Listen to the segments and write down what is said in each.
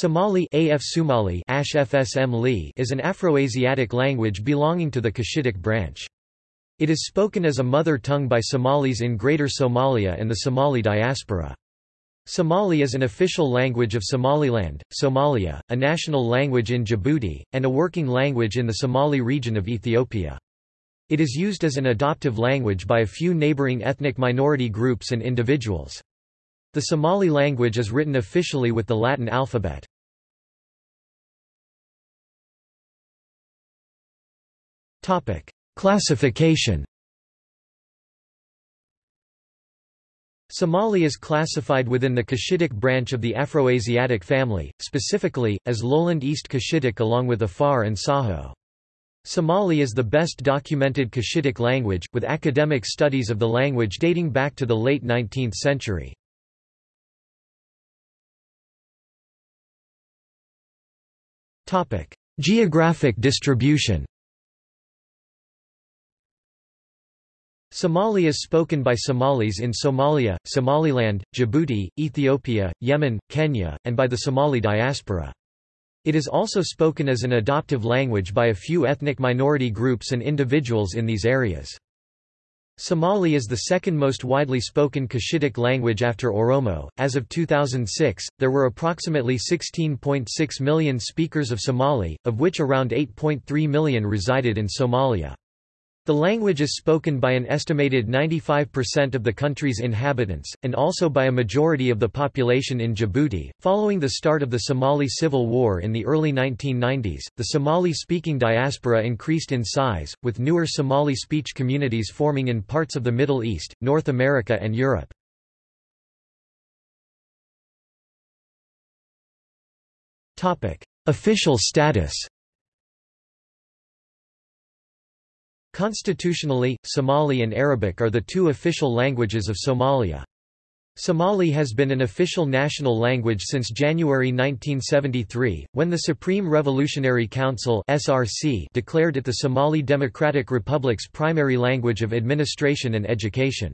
Somali AF Somali Ash FSM is an Afroasiatic language belonging to the Cushitic branch. It is spoken as a mother tongue by Somalis in Greater Somalia and the Somali diaspora. Somali is an official language of Somaliland, Somalia, a national language in Djibouti, and a working language in the Somali region of Ethiopia. It is used as an adoptive language by a few neighboring ethnic minority groups and individuals. The Somali language is written officially with the Latin alphabet. Classification Somali is classified within the Cushitic branch of the Afroasiatic family, specifically, as Lowland East Cushitic along with Afar and Saho. Somali is the best documented Cushitic language, with academic studies of the language dating back to the late 19th century. Topic: Geographic distribution. Somali is spoken by Somalis in Somalia, Somaliland, Djibouti, Ethiopia, Yemen, Kenya, and by the Somali diaspora. It is also spoken as an adoptive language by a few ethnic minority groups and individuals in these areas. Somali is the second most widely spoken Cushitic language after Oromo. As of 2006, there were approximately 16.6 million speakers of Somali, of which around 8.3 million resided in Somalia. The language is spoken by an estimated 95% of the country's inhabitants, and also by a majority of the population in Djibouti. Following the start of the Somali Civil War in the early 1990s, the Somali speaking diaspora increased in size, with newer Somali speech communities forming in parts of the Middle East, North America, and Europe. Official status Constitutionally, Somali and Arabic are the two official languages of Somalia. Somali has been an official national language since January 1973, when the Supreme Revolutionary Council (SRC) declared it the Somali Democratic Republic's primary language of administration and education.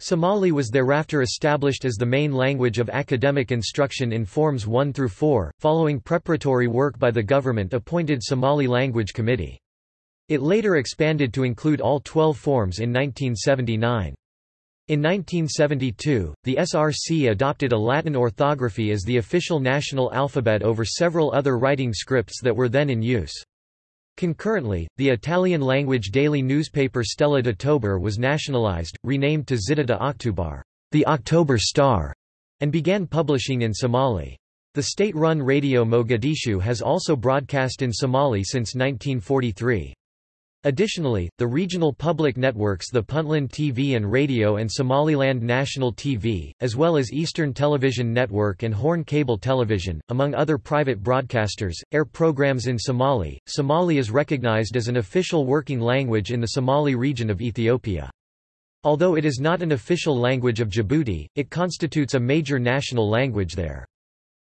Somali was thereafter established as the main language of academic instruction in Forms 1 through 4, following preparatory work by the government-appointed Somali Language Committee. It later expanded to include all 12 forms in 1979. In 1972, the SRC adopted a Latin orthography as the official national alphabet over several other writing scripts that were then in use. Concurrently, the Italian-language daily newspaper Stella d'Ottobre was nationalized, renamed to Zita de Octubar, the October Star, and began publishing in Somali. The state-run radio Mogadishu has also broadcast in Somali since 1943. Additionally, the regional public networks the Puntland TV and Radio and Somaliland National TV, as well as Eastern Television Network and Horn Cable Television, among other private broadcasters, air programs in Somali. Somali is recognized as an official working language in the Somali region of Ethiopia. Although it is not an official language of Djibouti, it constitutes a major national language there.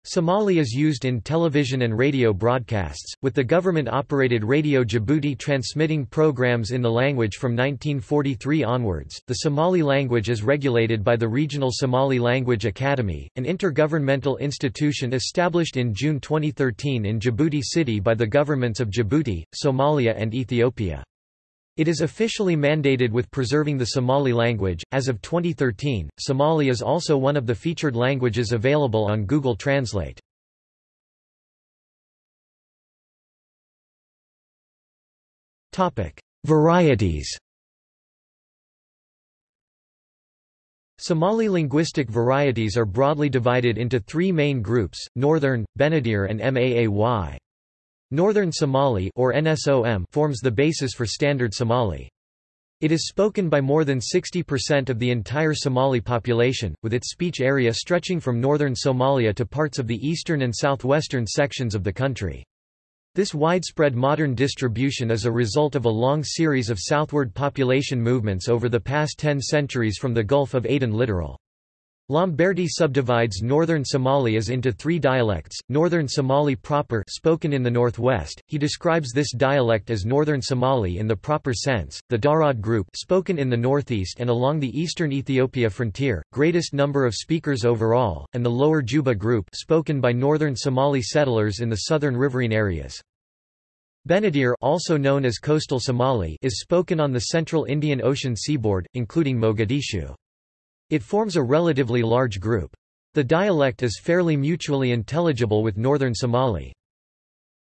Somali is used in television and radio broadcasts, with the government-operated Radio Djibouti transmitting programs in the language from 1943 onwards. The Somali language is regulated by the Regional Somali Language Academy, an intergovernmental institution established in June 2013 in Djibouti City by the governments of Djibouti, Somalia and Ethiopia. It is officially mandated with preserving the Somali language. As of 2013, Somali is also one of the featured languages available on Google Translate. Topic: Varieties. Somali linguistic varieties are broadly divided into three main groups: Northern, Benadir and Maay. Northern Somali or NSOM forms the basis for Standard Somali. It is spoken by more than 60% of the entire Somali population, with its speech area stretching from northern Somalia to parts of the eastern and southwestern sections of the country. This widespread modern distribution is a result of a long series of southward population movements over the past ten centuries from the Gulf of Aden littoral. Lamberti subdivides northern Somali as into three dialects, Northern Somali proper spoken in the northwest, he describes this dialect as Northern Somali in the proper sense, the Darod group spoken in the northeast and along the eastern Ethiopia frontier, greatest number of speakers overall, and the Lower Juba group spoken by Northern Somali settlers in the southern riverine areas. Benadir also known as Coastal Somali is spoken on the central Indian Ocean seaboard, including Mogadishu. It forms a relatively large group. The dialect is fairly mutually intelligible with Northern Somali.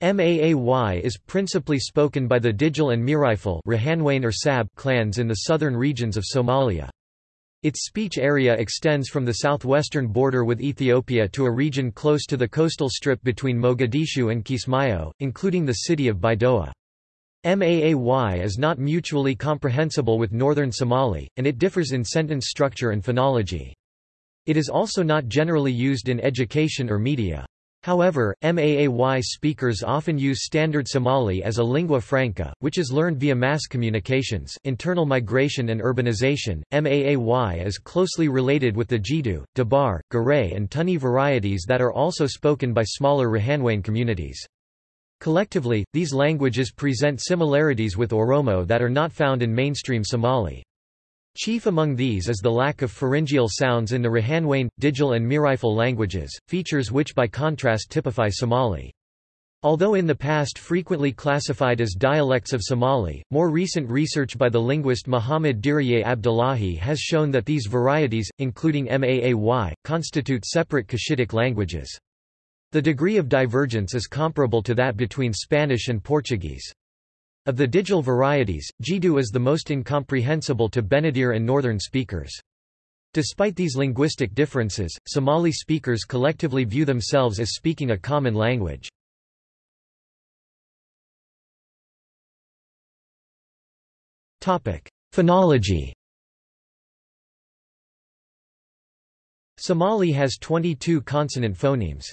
Maay is principally spoken by the Digil and Mirifle or Sab clans in the southern regions of Somalia. Its speech area extends from the southwestern border with Ethiopia to a region close to the coastal strip between Mogadishu and Kismayo, including the city of Baidoa. Maay is not mutually comprehensible with Northern Somali, and it differs in sentence structure and phonology. It is also not generally used in education or media. However, Maay speakers often use Standard Somali as a lingua franca, which is learned via mass communications, internal migration and urbanization. Maay is closely related with the Jidu, Dabar, Garay and Tuni varieties that are also spoken by smaller Rahanweyn communities. Collectively, these languages present similarities with Oromo that are not found in mainstream Somali. Chief among these is the lack of pharyngeal sounds in the Rahanweyn, Digil and Mirifle languages, features which by contrast typify Somali. Although in the past frequently classified as dialects of Somali, more recent research by the linguist Muhammad Diriye Abdullahi has shown that these varieties, including Maay, constitute separate Cushitic languages. The degree of divergence is comparable to that between Spanish and Portuguese. Of the Digil varieties, Jidu is the most incomprehensible to Benadir and Northern speakers. Despite these linguistic differences, Somali speakers collectively view themselves as speaking a common language. Phonology Somali has 22 consonant phonemes.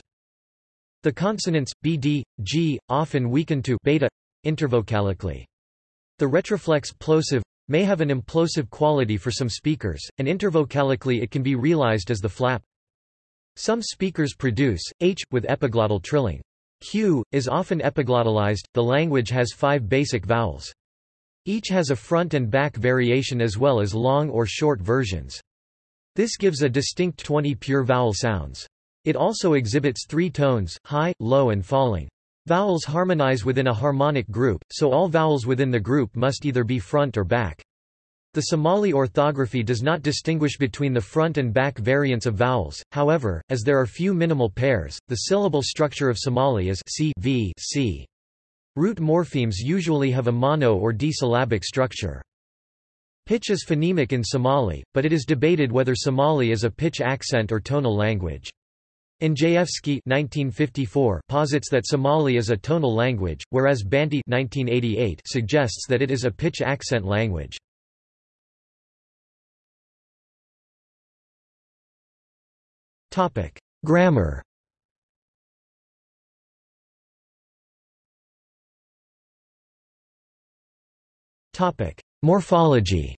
The consonants, bd, g, often weaken to beta intervocalically. The retroflex plosive may have an implosive quality for some speakers, and intervocalically it can be realized as the flap. Some speakers produce h with epiglottal trilling. Q is often epiglottalized. The language has five basic vowels. Each has a front and back variation as well as long or short versions. This gives a distinct 20 pure vowel sounds. It also exhibits three tones, high, low and falling. Vowels harmonize within a harmonic group, so all vowels within the group must either be front or back. The Somali orthography does not distinguish between the front and back variants of vowels, however, as there are few minimal pairs, the syllable structure of Somali is c, v, c. Root morphemes usually have a mono or disyllabic structure. Pitch is phonemic in Somali, but it is debated whether Somali is a pitch accent or tonal language. Andrzejewski posits that Somali is a tonal language, whereas Banti suggests that it is a pitch accent language. Grammar Morphology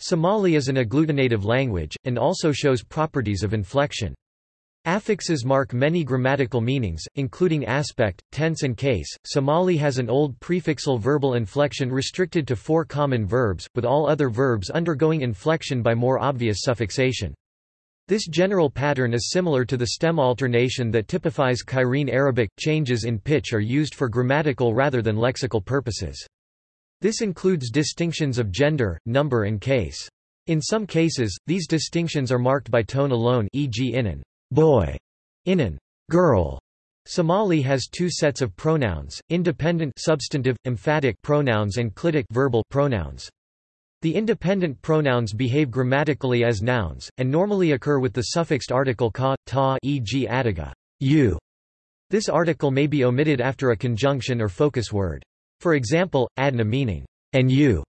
Somali is an agglutinative language, and also shows properties of inflection. Affixes mark many grammatical meanings, including aspect, tense and case. Somali has an old prefixal verbal inflection restricted to four common verbs, with all other verbs undergoing inflection by more obvious suffixation. This general pattern is similar to the stem alternation that typifies Cairene Arabic. Changes in pitch are used for grammatical rather than lexical purposes. This includes distinctions of gender, number and case. In some cases, these distinctions are marked by tone alone e.g. inan boy, inan girl. Somali has two sets of pronouns, independent substantive, emphatic pronouns and clitic verbal pronouns. The independent pronouns behave grammatically as nouns, and normally occur with the suffixed article ka, ta e.g. adiga you. This article may be omitted after a conjunction or focus word. For example, adna meaning, and you.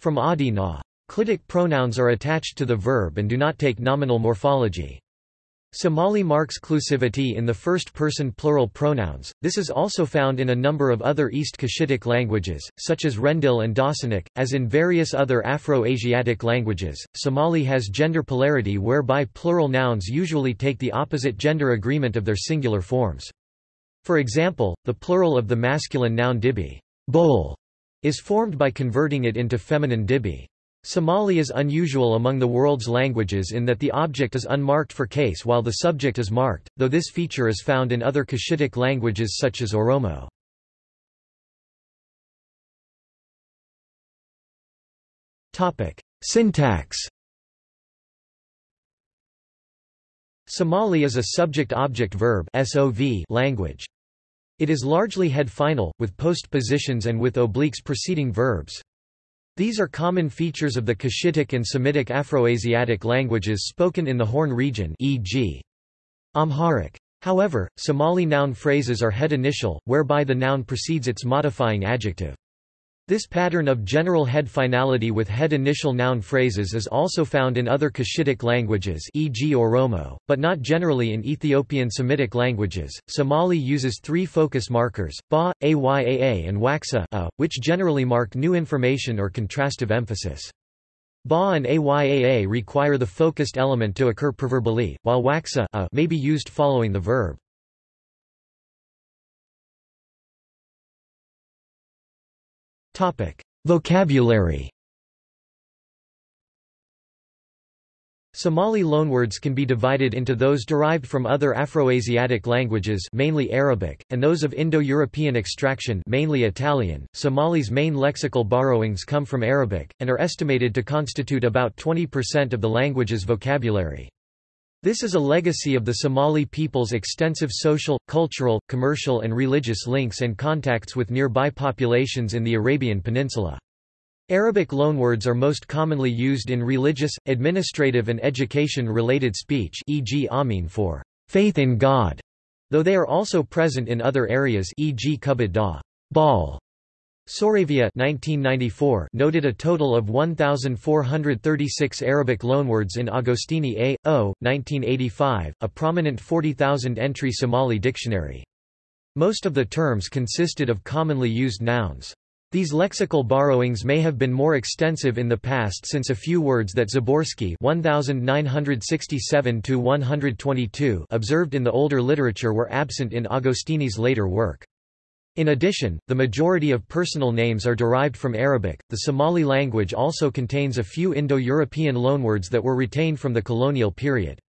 From adi na. Clitic pronouns are attached to the verb and do not take nominal morphology. Somali marks clusivity in the first-person plural pronouns. This is also found in a number of other East Cushitic languages, such as Rendille and Dhaasanac. As in various other Afro-Asiatic languages, Somali has gender polarity whereby plural nouns usually take the opposite gender agreement of their singular forms. For example, the plural of the masculine noun dibi bowl, is formed by converting it into feminine dibi. Somali is unusual among the world's languages in that the object is unmarked for case while the subject is marked, though this feature is found in other Cushitic languages such as Oromo. Syntax Somali is a subject-object-verb language. It is largely head-final, with postpositions and with obliques preceding verbs. These are common features of the Cushitic and Semitic Afroasiatic languages spoken in the Horn region e.g. Amharic. However, Somali noun phrases are head initial, whereby the noun precedes its modifying adjective. This pattern of general head finality with head initial noun phrases is also found in other Cushitic languages e.g. Oromo, but not generally in Ethiopian Semitic languages. Somali uses three focus markers, ba, ayaa and waxa a, which generally mark new information or contrastive emphasis. Ba and ayaa require the focused element to occur preverbally, while waxa a may be used following the verb. Vocabulary Somali loanwords can be divided into those derived from other Afroasiatic languages mainly Arabic, and those of Indo-European extraction mainly Italian. Somali's main lexical borrowings come from Arabic, and are estimated to constitute about 20% of the language's vocabulary. This is a legacy of the Somali people's extensive social, cultural, commercial and religious links and contacts with nearby populations in the Arabian Peninsula. Arabic loanwords are most commonly used in religious, administrative and education-related speech e.g. Amin for faith in God, though they are also present in other areas e.g. Kubad da ball Soravia 1994 noted a total of 1,436 Arabic loanwords in Agostini A. O. 1985, a prominent 40,000-entry Somali dictionary. Most of the terms consisted of commonly used nouns. These lexical borrowings may have been more extensive in the past since a few words that Zaborski 1967 observed in the older literature were absent in Agostini's later work. In addition, the majority of personal names are derived from Arabic. The Somali language also contains a few Indo-European loanwords that were retained from the colonial period.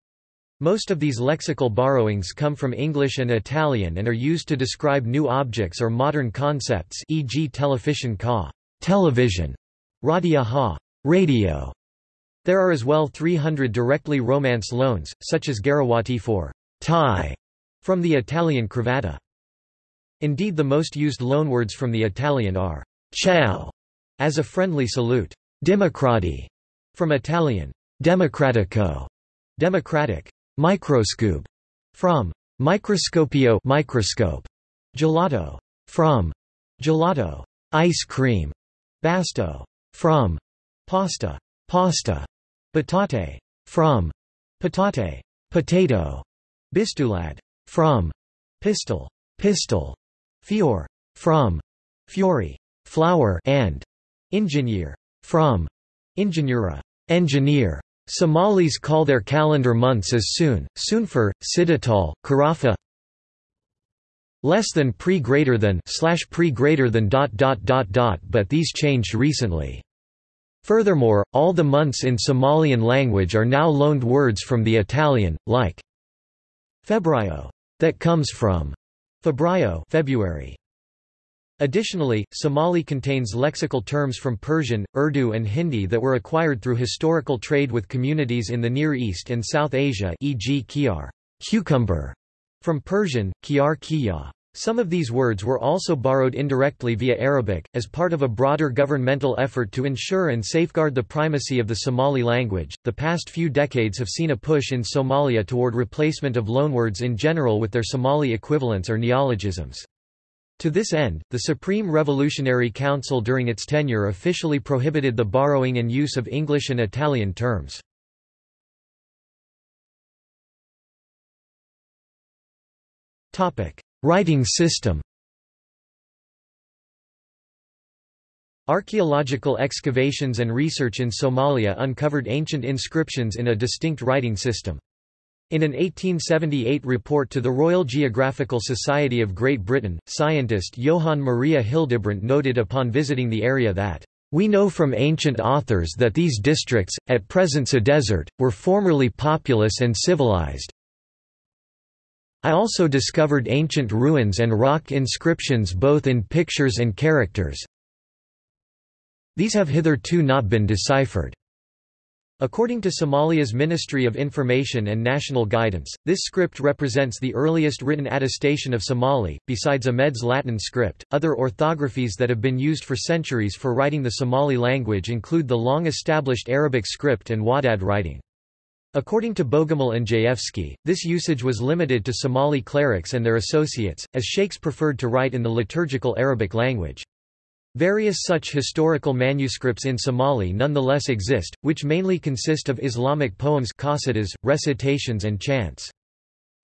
Most of these lexical borrowings come from English and Italian and are used to describe new objects or modern concepts e.g. television ka television, radia ha radio. There are as well 300 directly Romance loans, such as Garawati for tie, from the Italian cravatta. Indeed the most used loanwords from the Italian are ciao as a friendly salute, democrati from Italian democratico, democratic, microscope from microscopio microscope, gelato from gelato, ice cream, basto from pasta, pasta, patate from patate, potato, bistulad from pistol, pistol, Fior. From. Fiori. Flower and. Engineer. From. Ingeniera. Engineer. Somalis call their calendar months as soon, Soonfur, Sidatal, Karafa less than pre greater than slash pre greater than dot dot dot dot but these changed recently. Furthermore, all the months in Somalian language are now loaned words from the Italian, like febbraio, that comes from Febbraio February. Additionally, Somali contains lexical terms from Persian, Urdu and Hindi that were acquired through historical trade with communities in the Near East and South Asia e.g. kiar cucumber", from Persian, kiar kiya. Some of these words were also borrowed indirectly via Arabic, as part of a broader governmental effort to ensure and safeguard the primacy of the Somali language. The past few decades have seen a push in Somalia toward replacement of loanwords in general with their Somali equivalents or neologisms. To this end, the Supreme Revolutionary Council during its tenure officially prohibited the borrowing and use of English and Italian terms. Topic: Writing system. Archaeological excavations and research in Somalia uncovered ancient inscriptions in a distinct writing system. In an 1878 report to the Royal Geographical Society of Great Britain, scientist Johann Maria Hildebrandt noted upon visiting the area that we know from ancient authors that these districts, at present a desert, were formerly populous and civilized. I also discovered ancient ruins and rock inscriptions both in pictures and characters. These have hitherto not been deciphered. According to Somalia's Ministry of Information and National Guidance, this script represents the earliest written attestation of Somali. Besides Ahmed's Latin script, other orthographies that have been used for centuries for writing the Somali language include the long established Arabic script and Wadad writing. According to Bogumił Andrzejewski, this usage was limited to Somali clerics and their associates, as sheikhs preferred to write in the liturgical Arabic language. Various such historical manuscripts in Somali nonetheless exist, which mainly consist of Islamic poems qasidas, recitations and chants.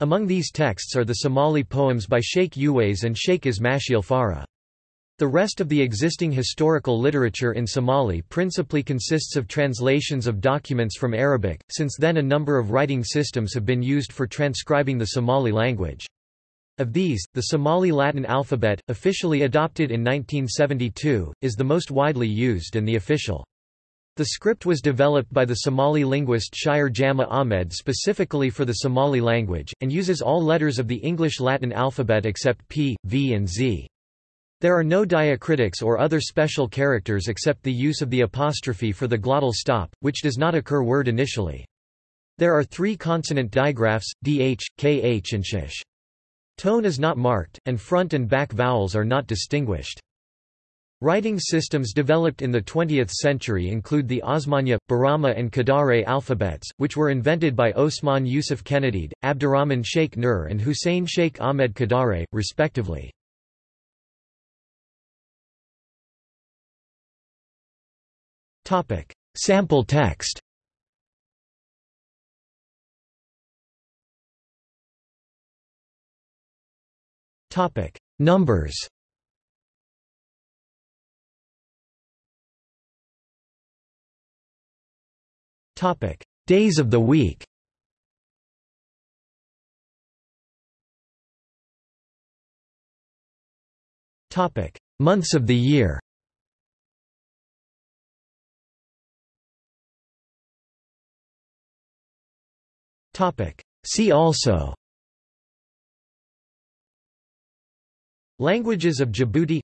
Among these texts are the Somali poems by Sheikh Uwais and Sheikh Ismail Farah. The rest of the existing historical literature in Somali principally consists of translations of documents from Arabic, since then a number of writing systems have been used for transcribing the Somali language. Of these, the Somali Latin alphabet, officially adopted in 1972, is the most widely used and the official. The script was developed by the Somali linguist Shire Jama Ahmed specifically for the Somali language, and uses all letters of the English Latin alphabet except P, V and Z. There are no diacritics or other special characters except the use of the apostrophe for the glottal stop, which does not occur word initially. There are three consonant digraphs, dh, kh and sh. Tone is not marked, and front and back vowels are not distinguished. Writing systems developed in the 20th century include the Osmanya, Borama and Kadare alphabets, which were invented by Osman Yusuf Kenadid, Abdurrahman Sheikh Nur and Hussein Sheikh Ahmed Kadare, respectively. Sample text Topic: Numbers. Topic: Days of the week. Topic: Months of the year. See also. Languages of Djibouti.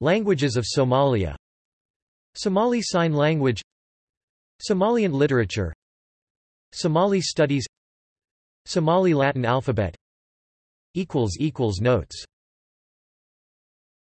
Languages of Somalia. Somali Sign Language. Somalian literature. Somali studies. Somali Latin alphabet. Notes